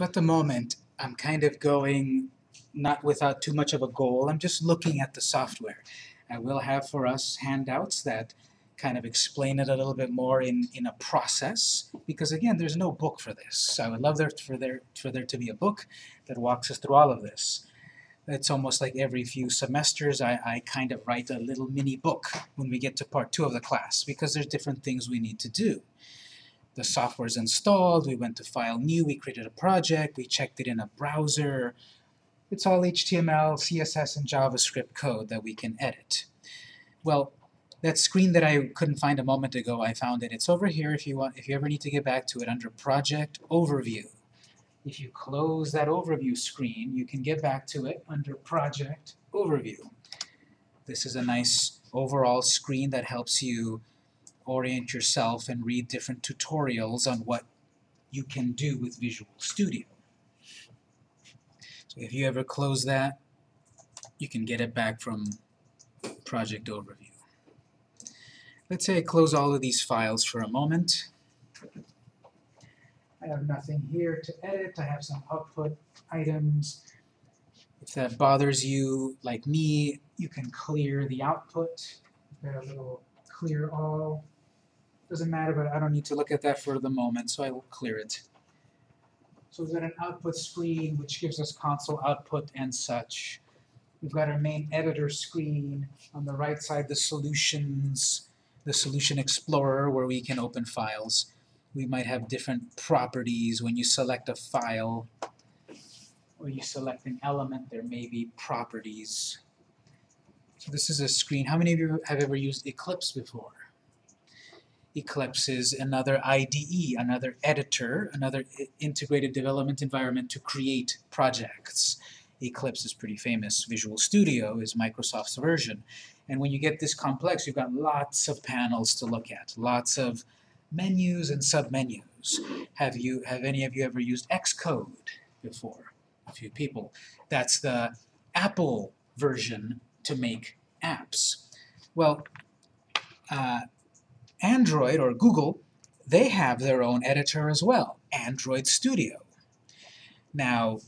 So at the moment, I'm kind of going not without too much of a goal. I'm just looking at the software. I will have for us handouts that kind of explain it a little bit more in, in a process, because again, there's no book for this. So I would love there for there for there to be a book that walks us through all of this. It's almost like every few semesters I, I kind of write a little mini book when we get to part two of the class, because there's different things we need to do. The software's installed, we went to File New, we created a project, we checked it in a browser. It's all HTML, CSS, and JavaScript code that we can edit. Well, that screen that I couldn't find a moment ago, I found it. It's over here if you want, if you ever need to get back to it under Project Overview. If you close that overview screen, you can get back to it under Project Overview. This is a nice overall screen that helps you orient yourself and read different tutorials on what you can do with Visual Studio. So if you ever close that, you can get it back from Project Overview. Let's say I close all of these files for a moment. I have nothing here to edit. I have some output items. If that bothers you, like me, you can clear the output. Got a little clear all. Doesn't matter, but I don't need to look at that for the moment, so I will clear it. So we've got an output screen which gives us console output and such. We've got our main editor screen. On the right side, the solutions the Solution Explorer where we can open files. We might have different properties when you select a file or you select an element, there may be properties. So this is a screen. How many of you have ever used Eclipse before? Eclipse is another IDE, another editor, another integrated development environment to create projects. Eclipse is pretty famous. Visual Studio is Microsoft's version. And when you get this complex, you've got lots of panels to look at, lots of menus and submenus. Have you have any of you ever used Xcode before? A few people. That's the Apple version to make apps. Well, uh, Android or Google, they have their own editor as well, Android Studio. Now,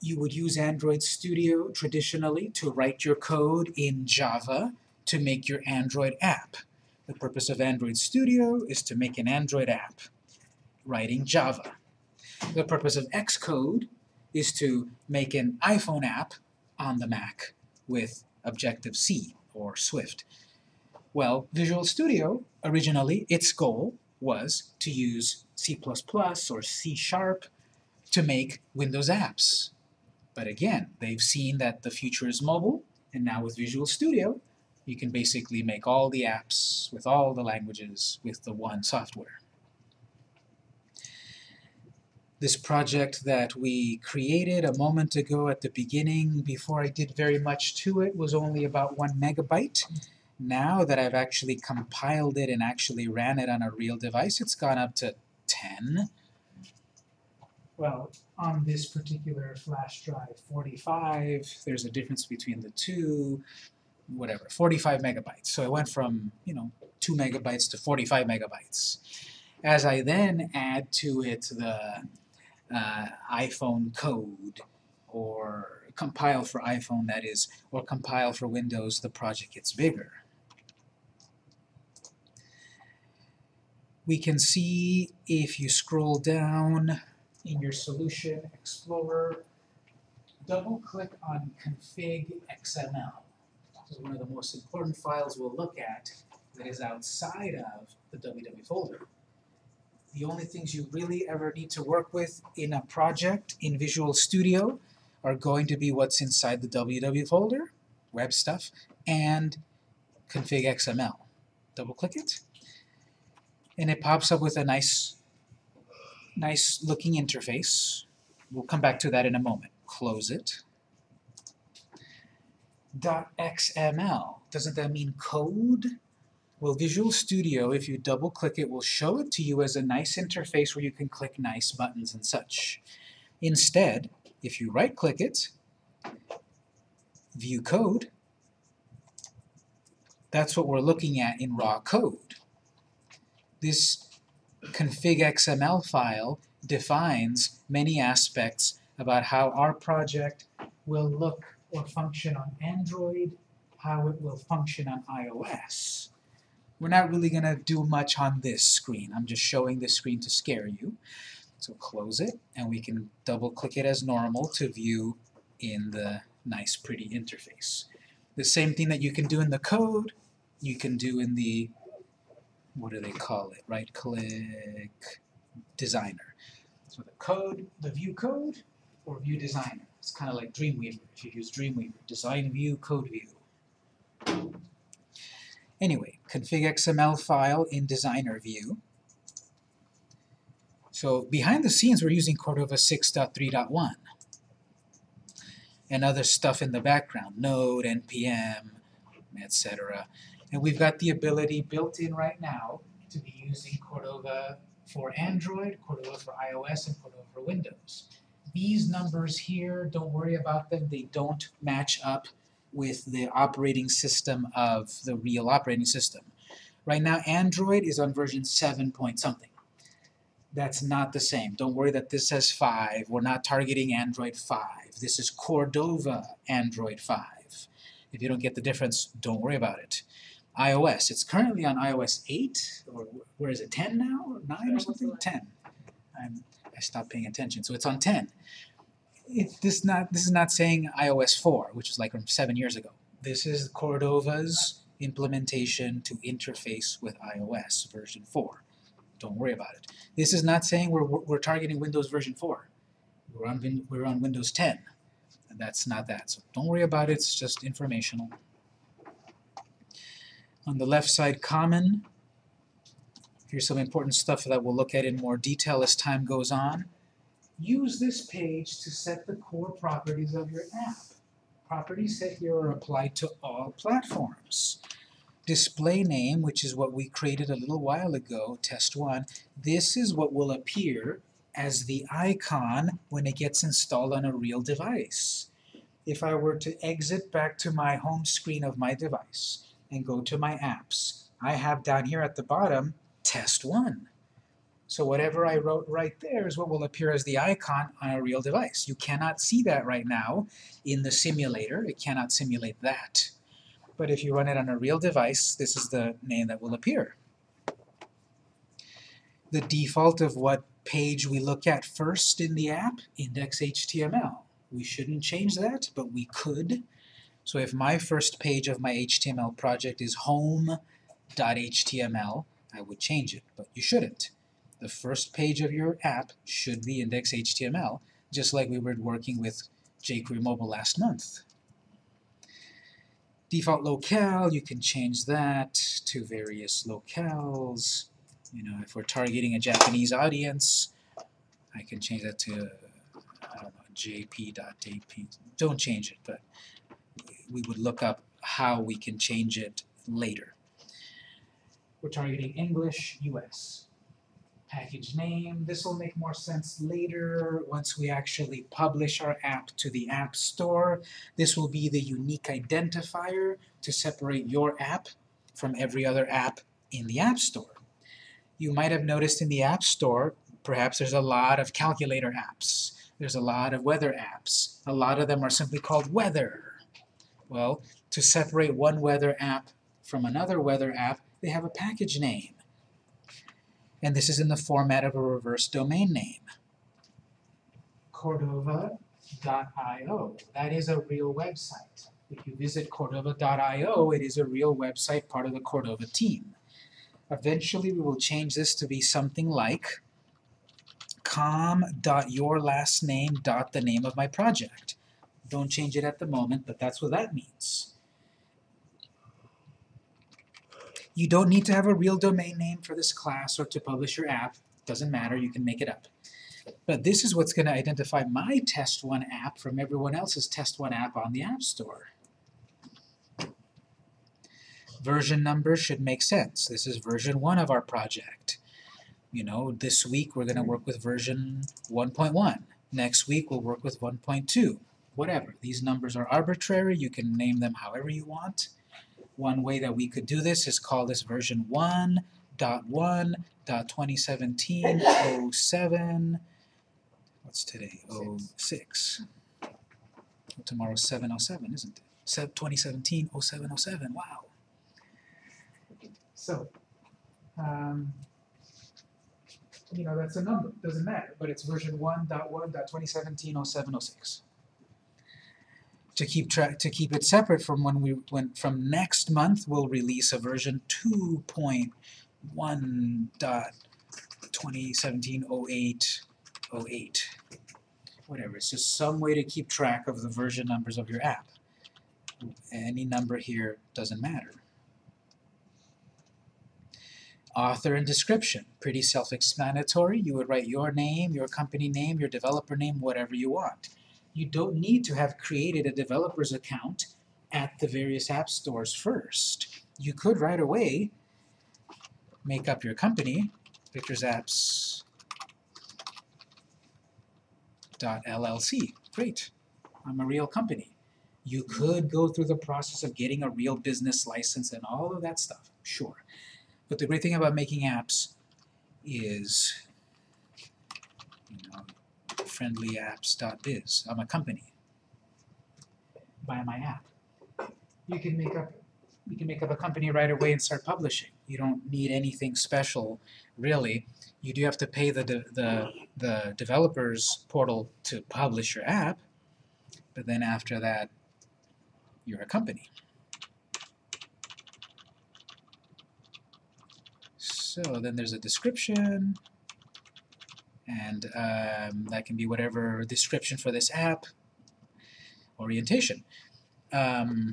you would use Android Studio traditionally to write your code in Java to make your Android app. The purpose of Android Studio is to make an Android app, writing Java. The purpose of Xcode is to make an iPhone app on the Mac with Objective-C or Swift. Well, Visual Studio, originally, its goal was to use C++ or C Sharp to make Windows apps. But again, they've seen that the future is mobile, and now with Visual Studio, you can basically make all the apps with all the languages with the one software. This project that we created a moment ago at the beginning, before I did very much to it, was only about one megabyte. Now that I've actually compiled it and actually ran it on a real device, it's gone up to 10 well, on this particular flash drive 45, there's a difference between the two, whatever, 45 megabytes. So it went from, you know, 2 megabytes to 45 megabytes. As I then add to it the uh, iPhone code, or compile for iPhone, that is, or compile for Windows, the project gets bigger. We can see if you scroll down in your Solution Explorer, double-click on Config XML. This is one of the most important files we'll look at that is outside of the WW folder. The only things you really ever need to work with in a project in Visual Studio are going to be what's inside the WW folder, web stuff, and config XML. Double-click it, and it pops up with a nice nice looking interface. We'll come back to that in a moment. Close it. .xml, doesn't that mean code? Well, Visual Studio, if you double-click it, will show it to you as a nice interface where you can click nice buttons and such. Instead, if you right-click it, View Code, that's what we're looking at in raw code. This config XML file defines many aspects about how our project will look or function on Android, how it will function on iOS. We're not really going to do much on this screen. I'm just showing this screen to scare you. So close it, and we can double-click it as normal to view in the nice, pretty interface. The same thing that you can do in the code, you can do in the, what do they call it, right-click, designer. So the code, the view code, or view designer. It's kind of like Dreamweaver, if you use Dreamweaver. Design view, code view. Anyway, config XML file in designer view. So behind the scenes, we're using Cordova 6.3.1 and other stuff in the background, Node, NPM, etc. And we've got the ability built in right now to be using Cordova for Android, Cordova for iOS, and Cordova for Windows. These numbers here, don't worry about them, they don't match up with the operating system of the real operating system. Right now, Android is on version 7 point something. That's not the same. Don't worry that this says 5. We're not targeting Android 5. This is Cordova Android 5. If you don't get the difference, don't worry about it. iOS, it's currently on iOS 8, or where is it, 10 now, or 9 or something? 10. I'm, I stopped paying attention, so it's on 10. It, this, not, this is not saying iOS 4, which is like from 7 years ago. This is Cordova's implementation to interface with iOS version 4. Don't worry about it. This is not saying we're, we're targeting Windows version 4. We're on, we're on Windows 10. And that's not that. So don't worry about it, it's just informational. On the left side, common. Here's some important stuff that we'll look at in more detail as time goes on. Use this page to set the core properties of your app. Properties set here are applied to all platforms display name, which is what we created a little while ago, test 1, this is what will appear as the icon when it gets installed on a real device. If I were to exit back to my home screen of my device and go to my apps, I have down here at the bottom, test 1. So whatever I wrote right there is what will appear as the icon on a real device. You cannot see that right now in the simulator. It cannot simulate that. But if you run it on a real device, this is the name that will appear. The default of what page we look at first in the app, index.html. We shouldn't change that, but we could. So if my first page of my HTML project is home.html, I would change it, but you shouldn't. The first page of your app should be index.html, just like we were working with jQuery Mobile last month. Default locale, you can change that to various locales. You know, if we're targeting a Japanese audience, I can change that to, I don't know. Don't change it, but we would look up how we can change it later. We're targeting English, US package name. This will make more sense later once we actually publish our app to the App Store. This will be the unique identifier to separate your app from every other app in the App Store. You might have noticed in the App Store, perhaps there's a lot of calculator apps. There's a lot of weather apps. A lot of them are simply called weather. Well, to separate one weather app from another weather app, they have a package name and this is in the format of a reverse domain name. Cordova.io. That is a real website. If you visit Cordova.io, it is a real website, part of the Cordova team. Eventually, we will change this to be something like com.yourlastname. the name of my project. Don't change it at the moment, but that's what that means. You don't need to have a real domain name for this class or to publish your app. Doesn't matter, you can make it up. But this is what's going to identify my Test1 app from everyone else's Test1 app on the App Store. Version number should make sense. This is version 1 of our project. You know, this week we're going to work with version 1.1. Next week we'll work with 1.2. Whatever. These numbers are arbitrary. You can name them however you want. One way that we could do this is call this version 1 dot one dot twenty seventeen oh seven. What's today? Oh six. Tomorrow's seven oh seven, isn't it? Sep- 2017 0707. Wow. So, um, you know, that's a number, doesn't matter, but it's version 1.1.2017-0706. To keep track, to keep it separate from when we, when, from next month, we'll release a version 2.1.2017-08-08. Whatever, it's just some way to keep track of the version numbers of your app. Any number here doesn't matter. Author and description, pretty self-explanatory. You would write your name, your company name, your developer name, whatever you want. You don't need to have created a developer's account at the various app stores first. You could right away make up your company, Pictures Apps LLC. Great, I'm a real company. You could go through the process of getting a real business license and all of that stuff, sure. But the great thing about making apps is, you know, friendlyapps.biz. I'm a company. Buy my app. You can make up you can make up a company right away and start publishing. You don't need anything special, really. You do have to pay the de the the developers portal to publish your app, but then after that, you're a company. So then there's a description, and um, that can be whatever description for this app, orientation. Um,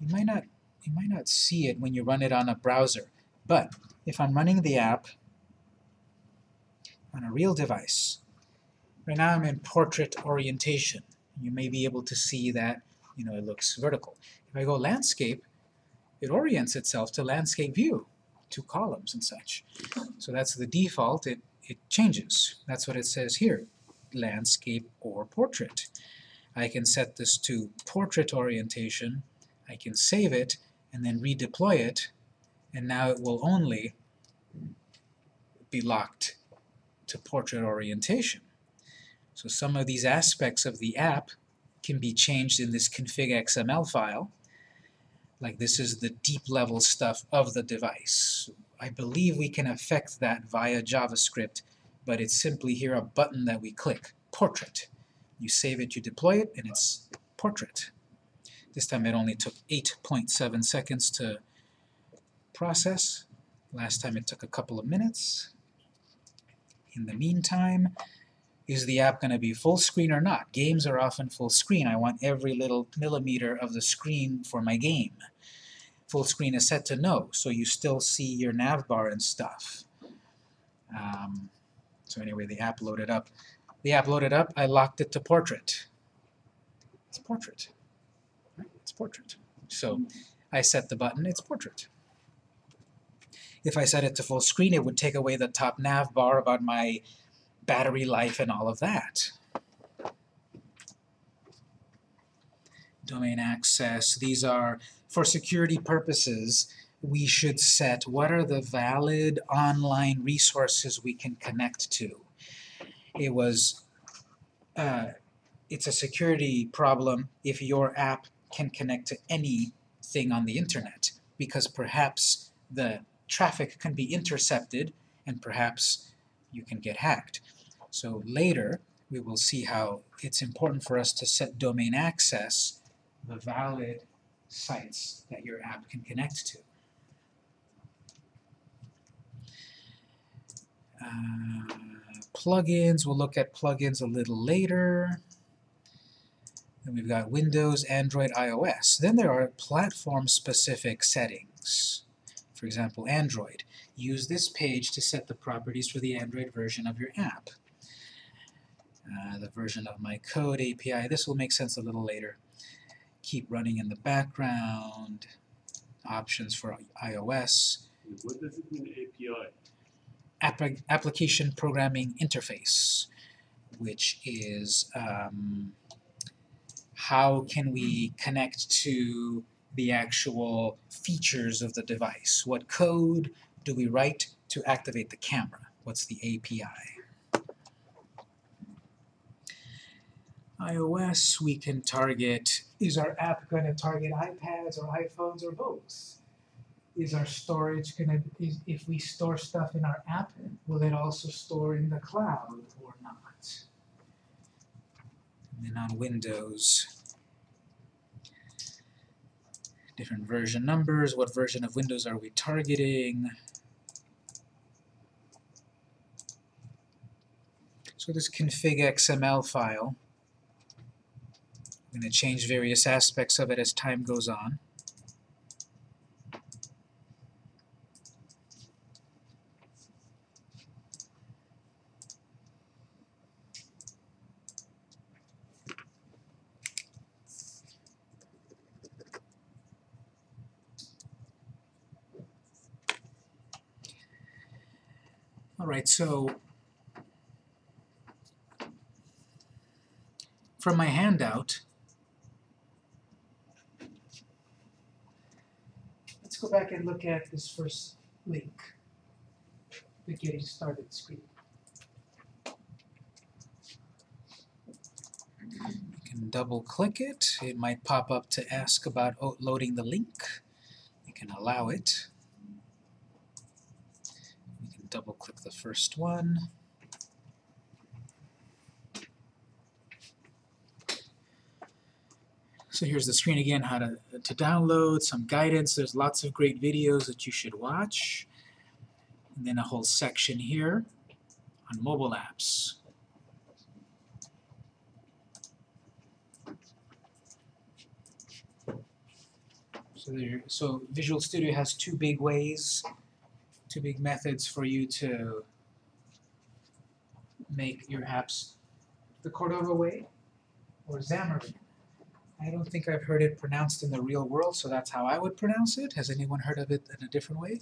you might not you might not see it when you run it on a browser, but if I'm running the app on a real device, right now I'm in portrait orientation. You may be able to see that you know it looks vertical. If I go landscape, it orients itself to landscape view, two columns and such. So that's the default. It it changes. That's what it says here, landscape or portrait. I can set this to portrait orientation I can save it and then redeploy it, and now it will only be locked to portrait orientation. So some of these aspects of the app can be changed in this config XML file. Like this is the deep level stuff of the device. I believe we can affect that via JavaScript, but it's simply here a button that we click, Portrait. You save it, you deploy it, and it's Portrait. This time it only took 8.7 seconds to process. Last time it took a couple of minutes. In the meantime, is the app going to be full screen or not? Games are often full screen. I want every little millimeter of the screen for my game. Full screen is set to no, so you still see your nav bar and stuff. Um, so anyway, the app loaded up. The app loaded up, I locked it to portrait. It's portrait It's portrait. So I set the button, it's portrait. If I set it to full screen, it would take away the top nav bar about my battery life and all of that. Domain access, these are, for security purposes, we should set what are the valid online resources we can connect to. It was, uh, it's a security problem if your app can connect to anything on the internet because perhaps the traffic can be intercepted and perhaps you can get hacked. So later we will see how it's important for us to set domain access the valid sites that your app can connect to. Uh, plugins, we'll look at plugins a little later. Then we've got Windows, Android, iOS. Then there are platform-specific settings. For example, Android. Use this page to set the properties for the Android version of your app. Uh, the version of my code API. This will make sense a little later. Keep running in the background. Options for iOS. What does it mean API? App application Programming Interface, which is um, how can we connect to the actual features of the device? What code, do we write to activate the camera? What's the API? iOS, we can target, is our app going to target iPads or iPhones or both? Is our storage going to, if we store stuff in our app, will it also store in the cloud or not? And then on Windows, different version numbers, what version of Windows are we targeting? So this config XML file, I'm going to change various aspects of it as time goes on. Alright, so from my handout, let's go back and look at this first link, the getting started screen. You can double click it, it might pop up to ask about loading the link. You can allow it. You can double click the first one. So here's the screen again, how to, to download, some guidance, there's lots of great videos that you should watch. And then a whole section here on mobile apps. So there, so Visual Studio has two big ways, two big methods for you to make your apps the Cordova way or Xamarin. I don't think I've heard it pronounced in the real world, so that's how I would pronounce it. Has anyone heard of it in a different way?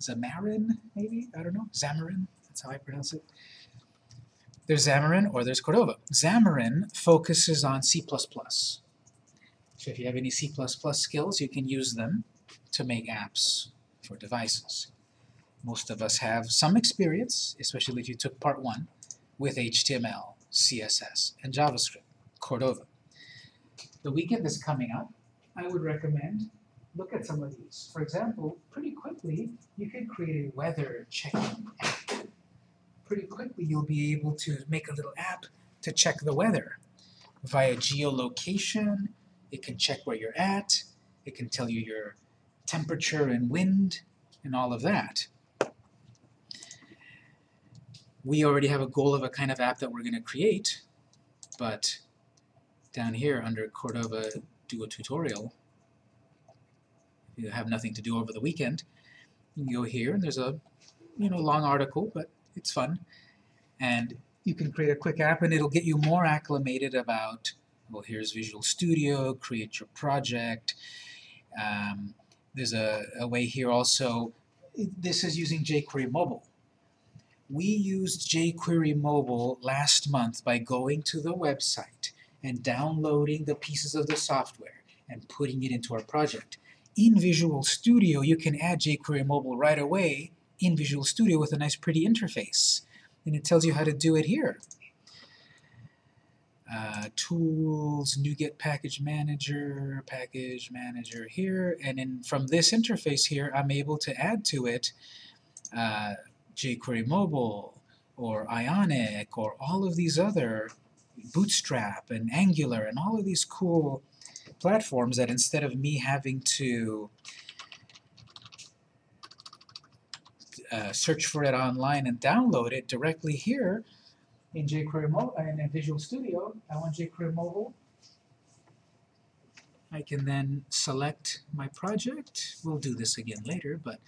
Xamarin, maybe? I don't know. Xamarin, that's how I pronounce it. There's Xamarin or there's Cordova. Xamarin focuses on C++. So if you have any C++ skills, you can use them to make apps for devices. Most of us have some experience, especially if you took part one, with HTML, CSS, and JavaScript, Cordova. The weekend is coming up. I would recommend look at some of these. For example, pretty quickly you can create a weather checking app. Pretty quickly you'll be able to make a little app to check the weather. Via geolocation, it can check where you're at, it can tell you your temperature and wind, and all of that. We already have a goal of a kind of app that we're going to create, but down here under Cordova do a tutorial, if you have nothing to do over the weekend, you can go here and there's a you know long article, but it's fun. And you can create a quick app and it'll get you more acclimated about, well here's Visual Studio, create your project. Um, there's a, a way here also, this is using jQuery Mobile. We used jQuery Mobile last month by going to the website and downloading the pieces of the software and putting it into our project. In Visual Studio, you can add jQuery Mobile right away in Visual Studio with a nice pretty interface. And it tells you how to do it here. Uh, tools, NuGet Package Manager, Package Manager here, and then from this interface here, I'm able to add to it uh, jQuery Mobile, or Ionic, or all of these other Bootstrap and Angular and all of these cool platforms that instead of me having to uh, search for it online and download it directly here in jQuery Mobile in Visual Studio, I want jQuery Mobile. I can then select my project. We'll do this again later, but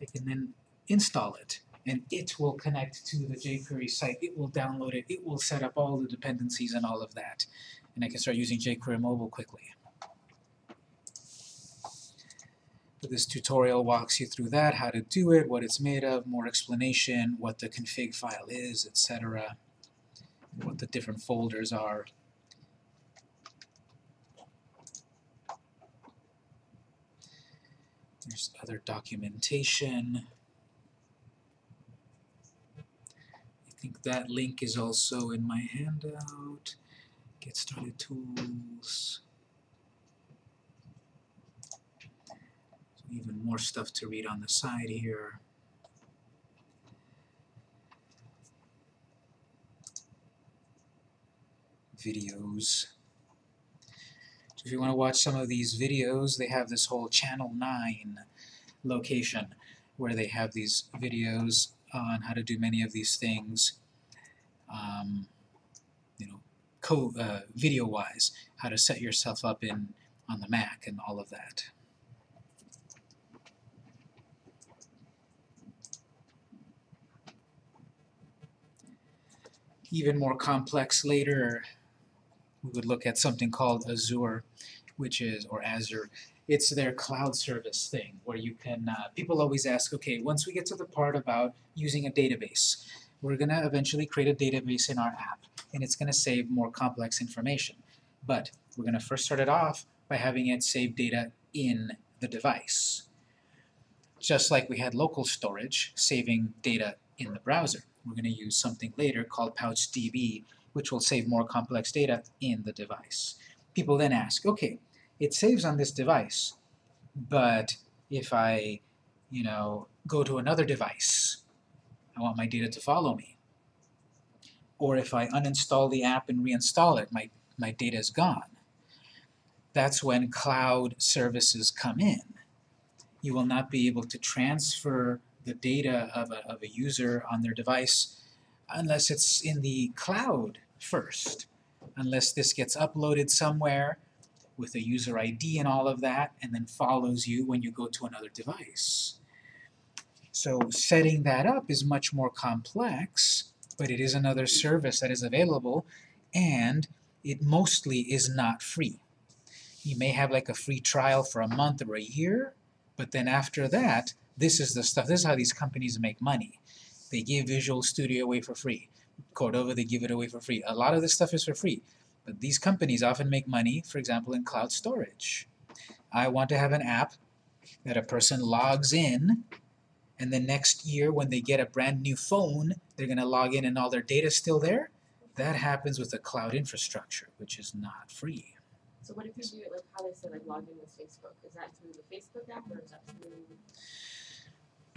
I can then install it and it will connect to the jQuery site. It will download it. It will set up all the dependencies and all of that. And I can start using jQuery Mobile quickly. But this tutorial walks you through that, how to do it, what it's made of, more explanation, what the config file is, etc., what the different folders are. There's other documentation. I think that link is also in my handout. Get started tools. So even more stuff to read on the side here. Videos. So if you want to watch some of these videos, they have this whole channel 9 location where they have these videos on how to do many of these things, um, you know, co uh, video-wise, how to set yourself up in on the Mac and all of that. Even more complex later, we would look at something called Azure, which is, or Azure, it's their cloud service thing where you can, uh, people always ask, okay, once we get to the part about using a database, we're going to eventually create a database in our app and it's going to save more complex information. But we're going to first start it off by having it save data in the device. Just like we had local storage saving data in the browser. We're going to use something later called PouchDB which will save more complex data in the device. People then ask, okay, it saves on this device, but if I, you know, go to another device, I want my data to follow me. Or if I uninstall the app and reinstall it, my, my data is gone. That's when cloud services come in. You will not be able to transfer the data of a, of a user on their device unless it's in the cloud first, unless this gets uploaded somewhere with a user ID and all of that, and then follows you when you go to another device. So setting that up is much more complex, but it is another service that is available, and it mostly is not free. You may have like a free trial for a month or a year, but then after that, this is the stuff, this is how these companies make money. They give Visual Studio away for free. Cordova, they give it away for free. A lot of this stuff is for free. But these companies often make money, for example, in cloud storage. I want to have an app that a person logs in, and the next year when they get a brand new phone, they're going to log in and all their data is still there. That happens with a cloud infrastructure, which is not free. So what if you do it like how they said, like log in with Facebook? Is that through the Facebook app or is that through?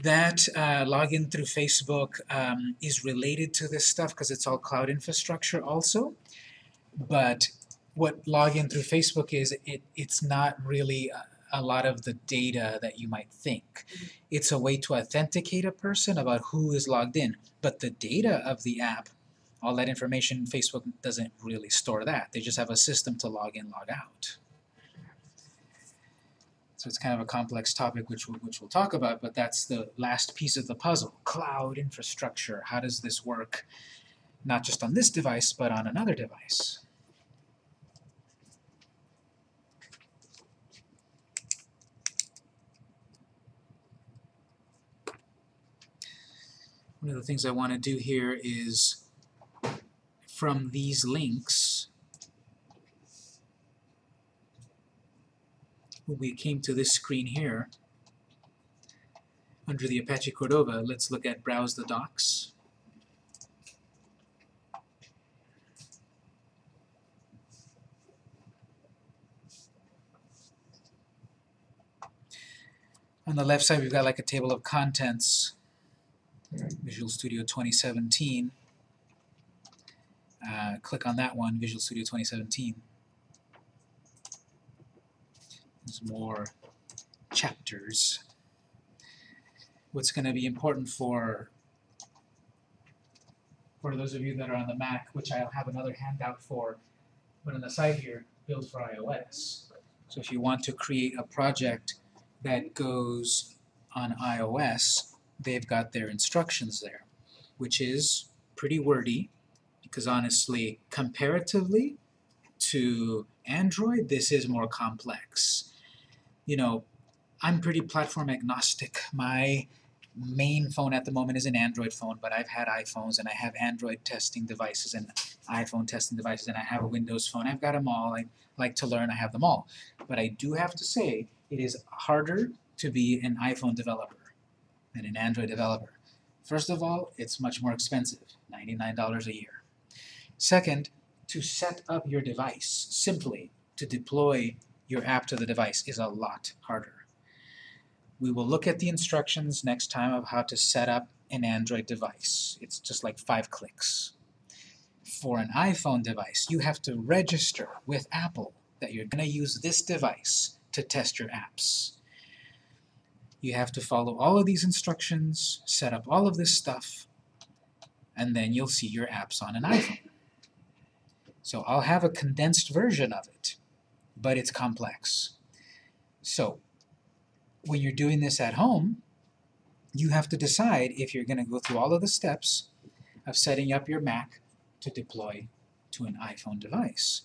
That uh, login through Facebook um, is related to this stuff because it's all cloud infrastructure also. But what login through Facebook is, it, it's not really a, a lot of the data that you might think. Mm-hmm. It's a way to authenticate a person about who is logged in. But the data of the app, all that information, Facebook doesn't really store that. They just have a system to log in, log out. So it's kind of a complex topic which we'll, which we'll talk about, but that's the last piece of the puzzle. Cloud infrastructure. How does this work? Not just on this device, but on another device. One of the things I want to do here is from these links when we came to this screen here, under the Apache Cordova, let's look at Browse the Docs. On the left side, we've got like a table of contents, Visual Studio 2017. Uh, click on that one, Visual Studio 2017. There's more chapters. What's going to be important for for those of you that are on the Mac, which I'll have another handout for, but on the side here, build for iOS. So if you want to create a project that goes on iOS, they've got their instructions there, which is pretty wordy, because honestly, comparatively to Android, this is more complex. You know, I'm pretty platform agnostic. My main phone at the moment is an Android phone, but I've had iPhones and I have Android testing devices and iPhone testing devices and I have a Windows phone. I've got them all. I like to learn. I have them all. But I do have to say it is harder to be an iPhone developer than an Android developer. First of all, it's much more expensive. ninety-nine dollars a year. Second, to set up your device, simply to deploy your app to the device is a lot harder. We will look at the instructions next time of how to set up an Android device. It's just like five clicks. For an iPhone device, you have to register with Apple that you're going to use this device to test your apps. You have to follow all of these instructions, set up all of this stuff, and then you'll see your apps on an iPhone. So I'll have a condensed version of it, but it's complex. So when you're doing this at home, you have to decide if you're going to go through all of the steps of setting up your Mac to deploy to an iPhone device,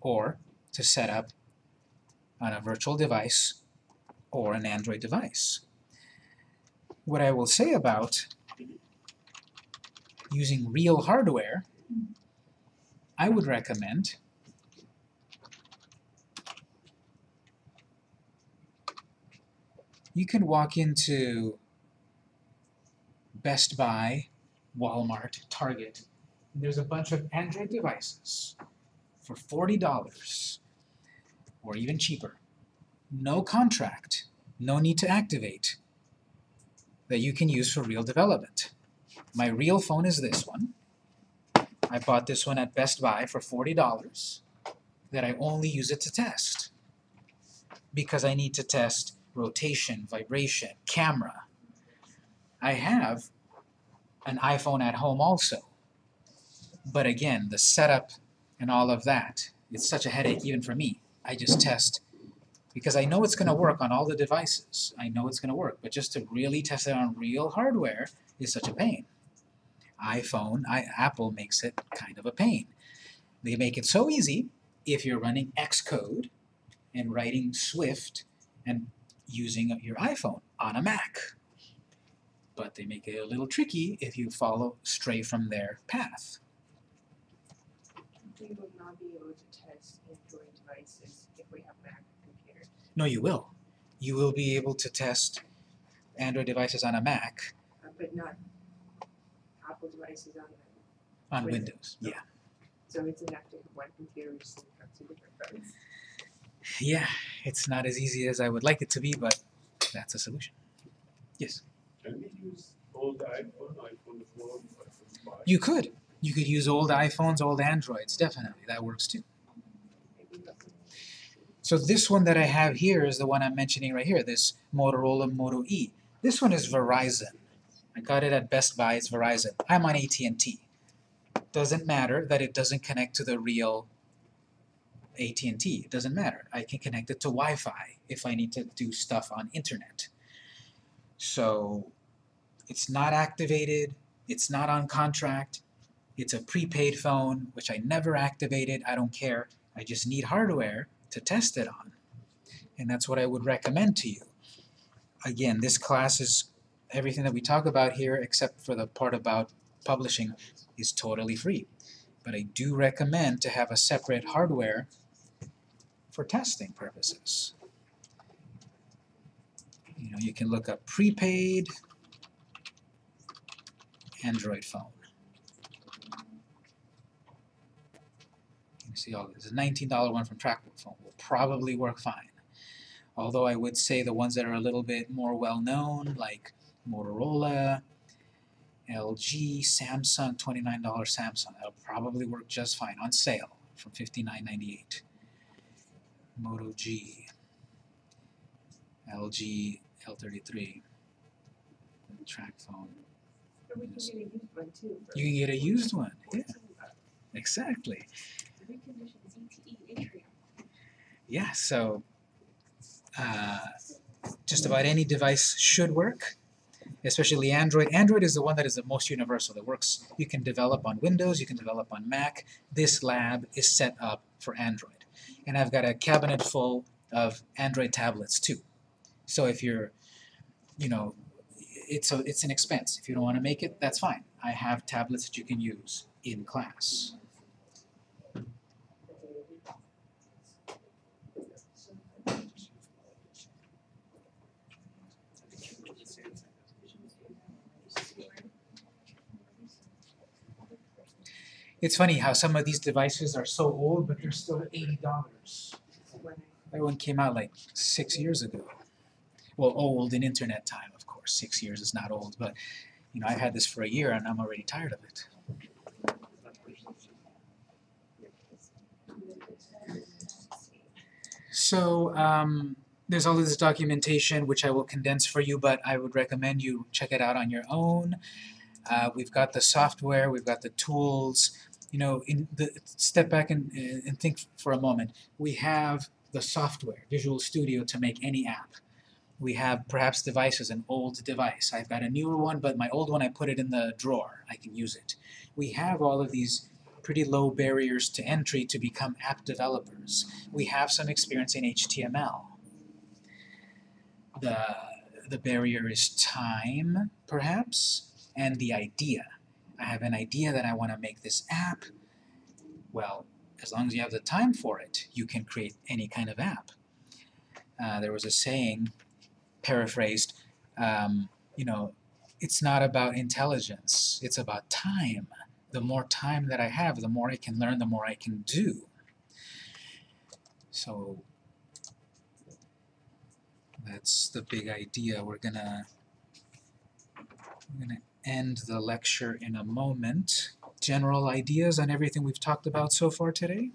or to set up on a virtual device or an Android device. What I will say about using real hardware, I would recommend you can walk into Best Buy, Walmart, Target, there's a bunch of Android devices for $40 or even cheaper. No contract, no need to activate, that you can use for real development. My real phone is this one. I bought this one at Best Buy for $40 that I only use it to test because I need to test rotation, vibration, camera. I have an iPhone at home also. But again, the setup and all of that, it's such a headache even for me. I just test because I know it's going to work on all the devices. I know it's going to work, but just to really test it on real hardware is such a pain. iPhone, I, Apple makes it kind of a pain. They make it so easy if you're running Xcode and writing Swift and using your iPhone on a Mac. But they make it a little tricky if you follow stray from their path. We will not be able to test Android devices if we have Mac computers. No, you will. You will be able to test Android devices on a Mac Uh, but not Apple devices on them. on Windows. Windows. Yeah. So it's enough to have one computer sync up to different phones. Yeah, it's not as easy as I would like it to be, but that's a solution. Yes. Can we use old iPhone, iPhone four, iPhone five? You could. You could use old iPhones, old Androids, definitely. That works too. So this one that I have here is the one I'm mentioning right here, this Motorola Moto E. This one is Verizon. I got it at Best Buy, it's Verizon. I'm on AT&T. Doesn't matter that it doesn't connect to the real AT&T. It doesn't matter. I can connect it to Wi-Fi if I need to do stuff on internet. So it's not activated, it's not on contract, it's a prepaid phone, which I never activated, I don't care. I just need hardware to test it on. And that's what I would recommend to you. Again, this class is everything that we talk about here except for the part about publishing is totally free. But I do recommend to have a separate hardware for testing purposes. You know, you can look up prepaid Android phone. You see all this. A $19 one from Trackbook Phone will probably work fine. Although I would say the ones that are a little bit more well known, like Motorola, LG, Samsung, $29 Samsung, that'll probably work just fine on sale from $59.98. Moto G, LG L33, TracFone. Or we can get a used one too. You can get a used one, yeah, exactly. Reconditioned ZTE Atrium. Yeah, so uh, just about any device should work, especially Android. Android is the one that is the most universal. That works. You can develop on Windows, you can develop on Mac. This lab is set up for Android. And I've got a cabinet full of Android tablets too. So if you're, you know, it's a, it's an expense. If you don't want to make it, that's fine. I have tablets that you can use in class. It's funny how some of these devices are so old, but they're still eighty dollars. That one came out like six years ago. Well, old in internet time, of course. Six years is not old, but you know, I've had this for a year and I'm already tired of it. So um, there's all of this documentation which I will condense for you, but I would recommend you check it out on your own. Uh, we've got the software, we've got the tools. You know, in the step back and, and think for a moment. We have the software, Visual Studio, to make any app. We have perhaps devices, an old device. I've got a newer one, but my old one I put it in the drawer. I can use it. We have all of these pretty low barriers to entry to become app developers. We have some experience in HTML. The, the barrier is time, perhaps, and the idea. I have an idea that I want to make this app. Well, as long as you have the time for it, you can create any kind of app. Uh, there was a saying, paraphrased, um, you know, it's not about intelligence, it's about time. The more time that I have, the more I can learn, the more I can do. So that's the big idea. We're gonna we're gonna end the lecture in a moment. General ideas on everything we've talked about so far today?